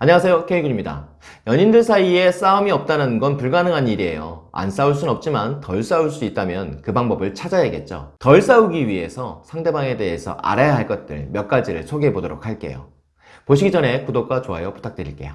안녕하세요 K군입니다. 연인들 사이에 싸움이 없다는 건 불가능한 일이에요. 안 싸울 순 없지만 덜 싸울 수 있다면 그 방법을 찾아야겠죠. 덜 싸우기 위해서 상대방에 대해서 알아야 할 것들 몇 가지를 소개해 보도록 할게요. 보시기 전에 구독과 좋아요 부탁드릴게요.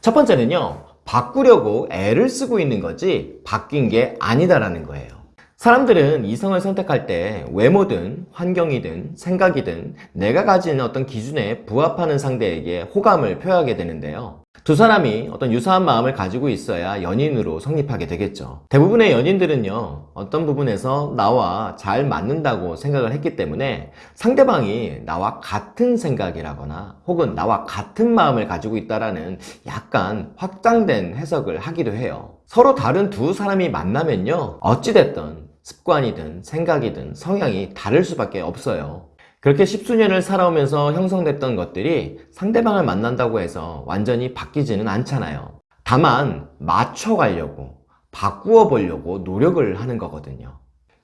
첫 번째는요 바꾸려고 애를 쓰고 있는 거지 바뀐 게 아니다라는 거예요 사람들은 이성을 선택할 때 외모든 환경이든 생각이든 내가 가진 어떤 기준에 부합하는 상대에게 호감을 표하게 되는데요. 두 사람이 어떤 유사한 마음을 가지고 있어야 연인으로 성립하게 되겠죠. 대부분의 연인들은요, 어떤 부분에서 나와 잘 맞는다고 생각을 했기 때문에 상대방이 나와 같은 생각이라거나 혹은 나와 같은 마음을 가지고 있다라는 약간 확장된 해석을 하기도 해요. 서로 다른 두 사람이 만나면요, 어찌됐든 습관이든 생각이든 성향이 다를 수밖에 없어요. 그렇게 십수년을 살아오면서 형성됐던 것들이 상대방을 만난다고 해서 완전히 바뀌지는 않잖아요. 다만 맞춰가려고 바꾸어 보려고 노력을 하는 거거든요.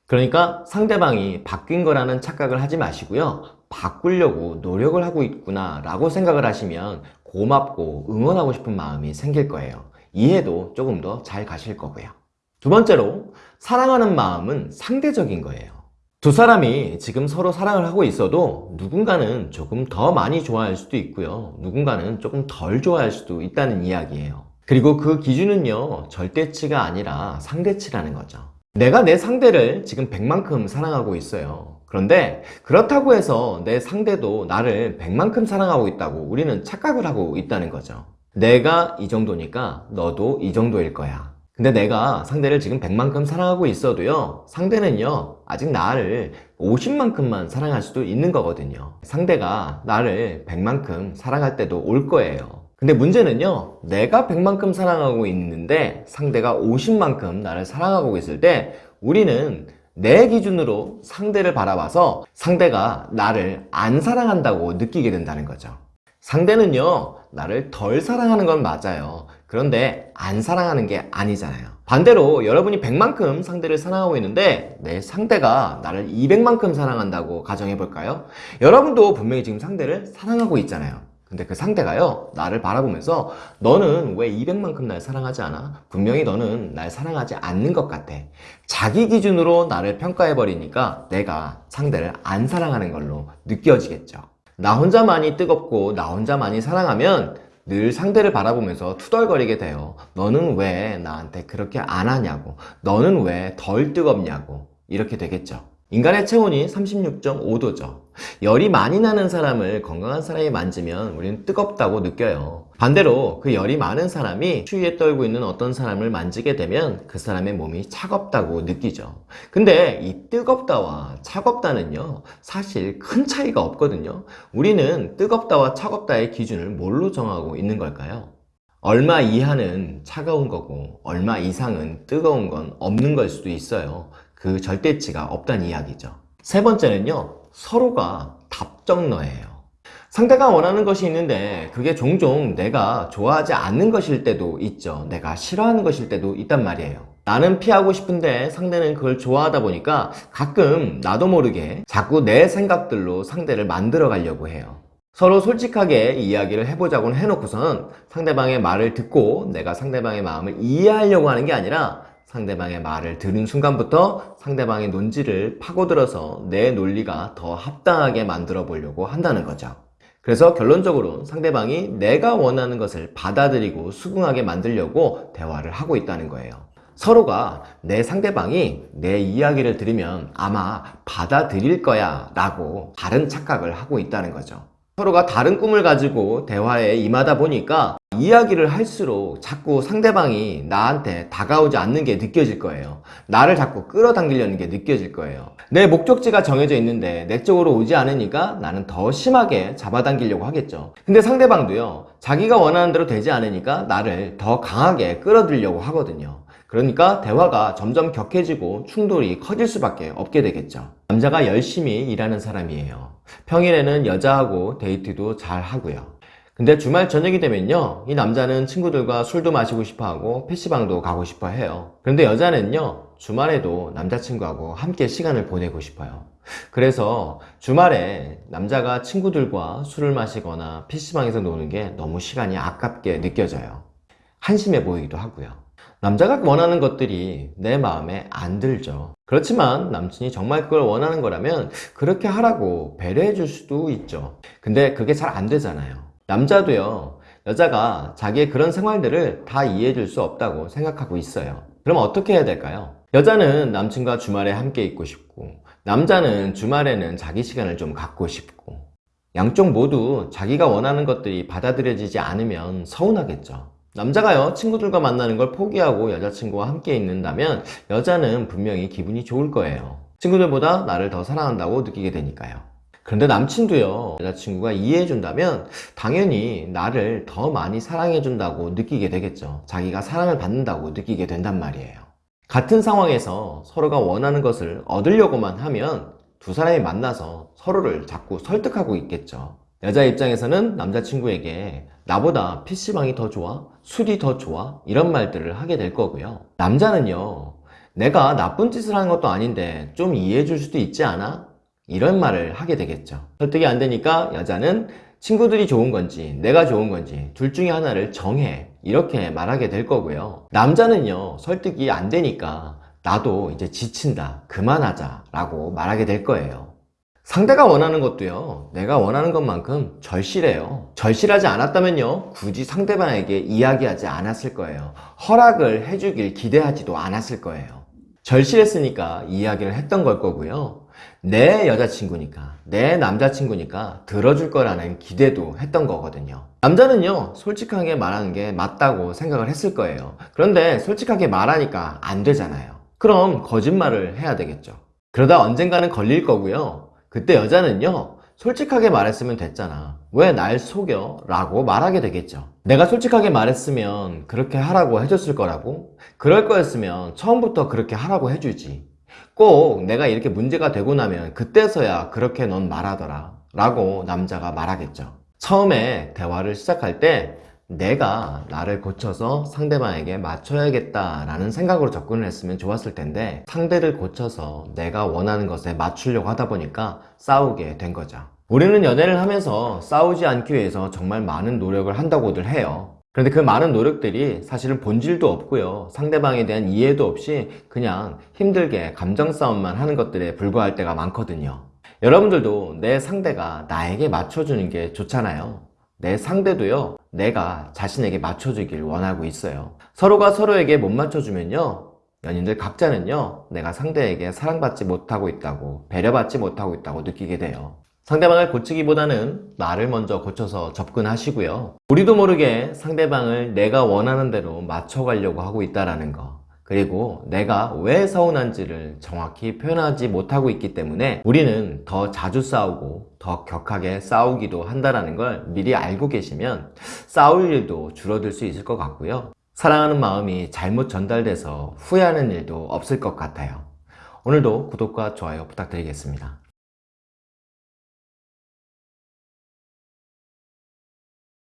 그러니까 상대방이 바뀐 거라는 착각을 하지 마시고요. 바꾸려고 노력을 하고 있구나 라고 생각을 하시면 고맙고 응원하고 싶은 마음이 생길 거예요. 이해도 조금 더 잘 가실 거고요. 두 번째로 사랑하는 마음은 상대적인 거예요. 두 사람이 지금 서로 사랑을 하고 있어도 누군가는 조금 더 많이 좋아할 수도 있고요. 누군가는 조금 덜 좋아할 수도 있다는 이야기예요. 그리고 그 기준은요, 절대치가 아니라 상대치라는 거죠. 내가 내 상대를 지금 100만큼 사랑하고 있어요. 그런데 그렇다고 해서 내 상대도 나를 100만큼 사랑하고 있다고 우리는 착각을 하고 있다는 거죠. 내가 이 정도니까 너도 이 정도일 거야. 근데 내가 상대를 지금 100만큼 사랑하고 있어도요 상대는요 아직 나를 50만큼만 사랑할 수도 있는 거거든요. 상대가 나를 100만큼 사랑할 때도 올 거예요. 근데 문제는요 내가 100만큼 사랑하고 있는데 상대가 50만큼 나를 사랑하고 있을 때 우리는 내 기준으로 상대를 바라봐서 상대가 나를 안 사랑한다고 느끼게 된다는 거죠. 상대는요 나를 덜 사랑하는 건 맞아요 그런데 안 사랑하는 게 아니잖아요 반대로 여러분이 100만큼 상대를 사랑하고 있는데 내 상대가 나를 200만큼 사랑한다고 가정해 볼까요? 여러분도 분명히 지금 상대를 사랑하고 있잖아요 근데 그 상대가요 나를 바라보면서 너는 왜 200만큼 날 사랑하지 않아? 분명히 너는 날 사랑하지 않는 것 같아 자기 기준으로 나를 평가해 버리니까 내가 상대를 안 사랑하는 걸로 느껴지겠죠 나 혼자만이 뜨겁고 나 혼자만이 사랑하면 늘 상대를 바라보면서 투덜거리게 돼요 너는 왜 나한테 그렇게 안 하냐고? 너는 왜 덜 뜨겁냐고? 이렇게 되겠죠 인간의 체온이 36.5도죠. 열이 많이 나는 사람을 건강한 사람이 만지면 우리는 뜨겁다고 느껴요. 반대로 그 열이 많은 사람이 추위에 떨고 있는 어떤 사람을 만지게 되면 그 사람의 몸이 차갑다고 느끼죠. 근데 이 뜨겁다와 차갑다는요 사실 큰 차이가 없거든요. 우리는 뜨겁다와 차갑다의 기준을 뭘로 정하고 있는 걸까요? 얼마 이하는 차가운 거고 얼마 이상은 뜨거운 건 없는 걸 수도 있어요 그 절대치가 없다는 이야기죠. 세 번째는요 서로가 답정너예요. 상대가 원하는 것이 있는데 그게 종종 내가 좋아하지 않는 것일 때도 있죠. 내가 싫어하는 것일 때도 있단 말이에요. 나는 피하고 싶은데 상대는 그걸 좋아하다 보니까 가끔 나도 모르게 자꾸 내 생각들로 상대를 만들어 가려고 해요. 서로 솔직하게 이야기를 해보자고 해놓고선 상대방의 말을 듣고 내가 상대방의 마음을 이해하려고 하는 게 아니라 상대방의 말을 들은 순간부터 상대방의 논지를 파고들어서 내 논리가 더 합당하게 만들어 보려고 한다는 거죠. 그래서 결론적으로 상대방이 내가 원하는 것을 받아들이고 수긍하게 만들려고 대화를 하고 있다는 거예요. 서로가 내 상대방이 내 이야기를 들으면 아마 받아들일 거야 라고 다른 착각을 하고 있다는 거죠. 서로가 다른 꿈을 가지고 대화에 임하다 보니까 이야기를 할수록 자꾸 상대방이 나한테 다가오지 않는 게 느껴질 거예요. 나를 자꾸 끌어당기려는 게 느껴질 거예요. 내 목적지가 정해져 있는데 내 쪽으로 오지 않으니까 나는 더 심하게 잡아당기려고 하겠죠. 근데 상대방도요 자기가 원하는 대로 되지 않으니까 나를 더 강하게 끌어들려고 하거든요 그러니까 대화가 점점 격해지고 충돌이 커질 수밖에 없게 되겠죠 남자가 열심히 일하는 사람이에요 평일에는 여자하고 데이트도 잘 하고요 근데 주말 저녁이 되면요, 이 남자는 친구들과 술도 마시고 싶어 하고 PC방도 가고 싶어 해요. 그런데 여자는요, 주말에도 남자친구하고 함께 시간을 보내고 싶어요. 그래서 주말에 남자가 친구들과 술을 마시거나 PC방에서 노는 게 너무 시간이 아깝게 느껴져요. 한심해 보이기도 하고요. 남자가 원하는 것들이 내 마음에 안 들죠. 그렇지만 남친이 정말 그걸 원하는 거라면 그렇게 하라고 배려해 줄 수도 있죠. 근데 그게 잘 안 되잖아요. 남자도요, 여자가 자기의 그런 생활들을 다 이해해 줄 수 없다고 생각하고 있어요. 그럼 어떻게 해야 될까요? 여자는 남친과 주말에 함께 있고 싶고, 남자는 주말에는 자기 시간을 좀 갖고 싶고, 양쪽 모두 자기가 원하는 것들이 받아들여지지 않으면 서운하겠죠. 남자가요, 친구들과 만나는 걸 포기하고 여자친구와 함께 있는다면 여자는 분명히 기분이 좋을 거예요. 친구들보다 나를 더 사랑한다고 느끼게 되니까요. 그런데 남친도요, 여자친구가 이해해준다면 당연히 나를 더 많이 사랑해준다고 느끼게 되겠죠. 자기가 사랑을 받는다고 느끼게 된단 말이에요. 같은 상황에서 서로가 원하는 것을 얻으려고만 하면 두 사람이 만나서 서로를 자꾸 설득하고 있겠죠. 여자 입장에서는 남자친구에게 나보다 PC방이 더 좋아? 술이 더 좋아? 이런 말들을 하게 될 거고요. 남자는요, 내가 나쁜 짓을 하는 것도 아닌데 좀 이해해 줄 수도 있지 않아? 이런 말을 하게 되겠죠. 설득이 안 되니까 여자는 친구들이 좋은 건지 내가 좋은 건지 둘 중에 하나를 정해 이렇게 말하게 될 거고요. 남자는요 설득이 안 되니까 나도 이제 지친다 그만하자 라고 말하게 될 거예요. 상대가 원하는 것도요 내가 원하는 것만큼 절실해요. 절실하지 않았다면요 굳이 상대방에게 이야기하지 않았을 거예요. 허락을 해주길 기대하지도 않았을 거예요. 절실했으니까 이야기를 했던 걸 거고요. 내 여자친구니까, 내 남자친구니까 들어줄 거라는 기대도 했던 거거든요. 남자는요, 솔직하게 말하는 게 맞다고 생각을 했을 거예요. 그런데 솔직하게 말하니까 안 되잖아요. 그럼 거짓말을 해야 되겠죠. 그러다 언젠가는 걸릴 거고요. 그때 여자는요, 솔직하게 말했으면 됐잖아. 왜 날 속여? 라고 말하게 되겠죠. 내가 솔직하게 말했으면 그렇게 하라고 해줬을 거라고? 그럴 거였으면 처음부터 그렇게 하라고 해주지. 꼭 내가 이렇게 문제가 되고 나면 그때서야 그렇게 넌 말하더라. 라고 남자가 말하겠죠. 처음에 대화를 시작할 때 내가 나를 고쳐서 상대방에게 맞춰야겠다 라는 생각으로 접근을 했으면 좋았을 텐데 상대를 고쳐서 내가 원하는 것에 맞추려고 하다 보니까 싸우게 된 거죠. 우리는 연애를 하면서 싸우지 않기 위해서 정말 많은 노력을 한다고들 해요. 그런데 그 많은 노력들이 사실은 본질도 없고요. 상대방에 대한 이해도 없이 그냥 힘들게 감정 싸움만 하는 것들에 불과할 때가 많거든요. 여러분들도 내 상대가 나에게 맞춰주는 게 좋잖아요. 내 상대도요, 내가 자신에게 맞춰주길 원하고 있어요. 서로가 서로에게 못 맞춰주면요, 연인들 각자는요, 내가 상대에게 사랑받지 못하고 있다고, 배려받지 못하고 있다고 느끼게 돼요. 상대방을 고치기보다는 나를 먼저 고쳐서 접근하시고요. 우리도 모르게 상대방을 내가 원하는 대로 맞춰가려고 하고 있다라는 거. 그리고 내가 왜 서운한지를 정확히 표현하지 못하고 있기 때문에 우리는 더 자주 싸우고 더 격하게 싸우기도 한다는 걸 미리 알고 계시면 싸울 일도 줄어들 수 있을 것 같고요. 사랑하는 마음이 잘못 전달돼서 후회하는 일도 없을 것 같아요. 오늘도 구독과 좋아요 부탁드리겠습니다.